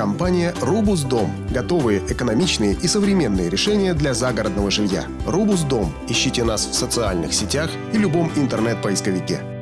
Компания «Рубус Дом». Готовые, экономичные и современные решения для загородного жилья. «Рубус Дом». Ищите нас в социальных сетях и любом интернет-поисковике.